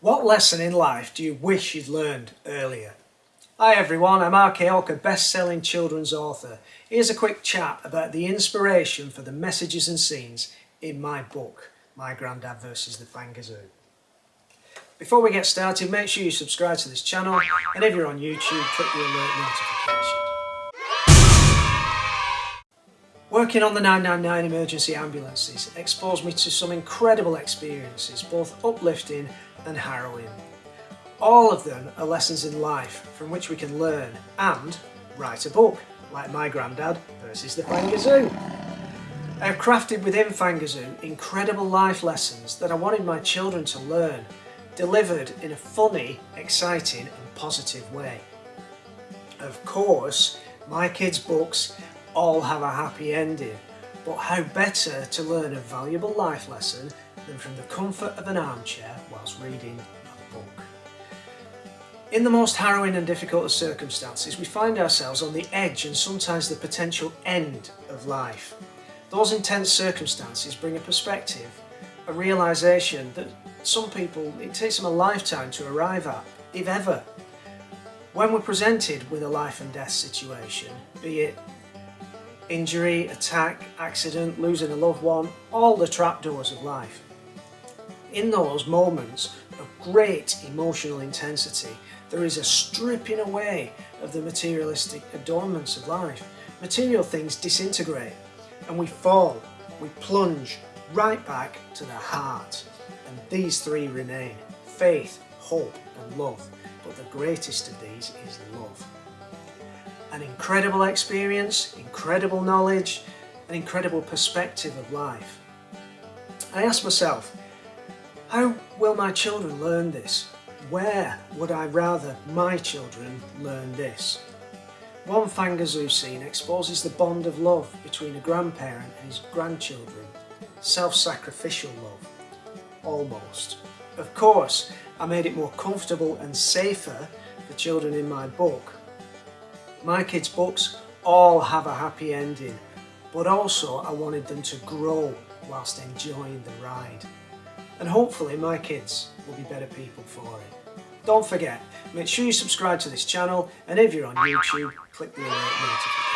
What lesson in life do you wish you'd learned earlier? Hi everyone, I'm R.K. Hawker, best-selling children's author. Here's a quick chat about the inspiration for the messages and scenes in my book, My Grandad vs. the Fangazoo. Before we get started, make sure you subscribe to this channel and if you're on YouTube, click the alert notification. Working on the 999 emergency ambulances exposed me to some incredible experiences, both uplifting and harrowing. All of them are lessons in life from which we can learn and write a book, like my granddad versus the Fangazoo. I have crafted within Fangazoo incredible life lessons that I wanted my children to learn, delivered in a funny, exciting and positive way. Of course, my kids' books all have a happy ending, but how better to learn a valuable life lesson than from the comfort of an armchair whilst reading a book. In the most harrowing and difficult of circumstances, we find ourselves on the edge and sometimes the potential end of life. Those intense circumstances bring a perspective, a realisation that some people, it takes them a lifetime to arrive at, if ever. When we're presented with a life and death situation, be it injury, attack, accident, losing a loved one, all the trapdoors of life. In those moments of great emotional intensity, there is a stripping away of the materialistic adornments of life. Material things disintegrate and we fall, we plunge right back to the heart. And these three remain, faith, hope and love. But the greatest of these is love an incredible experience, incredible knowledge, an incredible perspective of life. I asked myself, how will my children learn this? Where would I rather my children learn this? One Fangazoo scene exposes the bond of love between a grandparent and his grandchildren. Self-sacrificial love. Almost. Of course, I made it more comfortable and safer for children in my book my kids' books all have a happy ending, but also I wanted them to grow whilst enjoying the ride. And hopefully my kids will be better people for it. Don't forget, make sure you subscribe to this channel and if you're on YouTube, click the alert notification.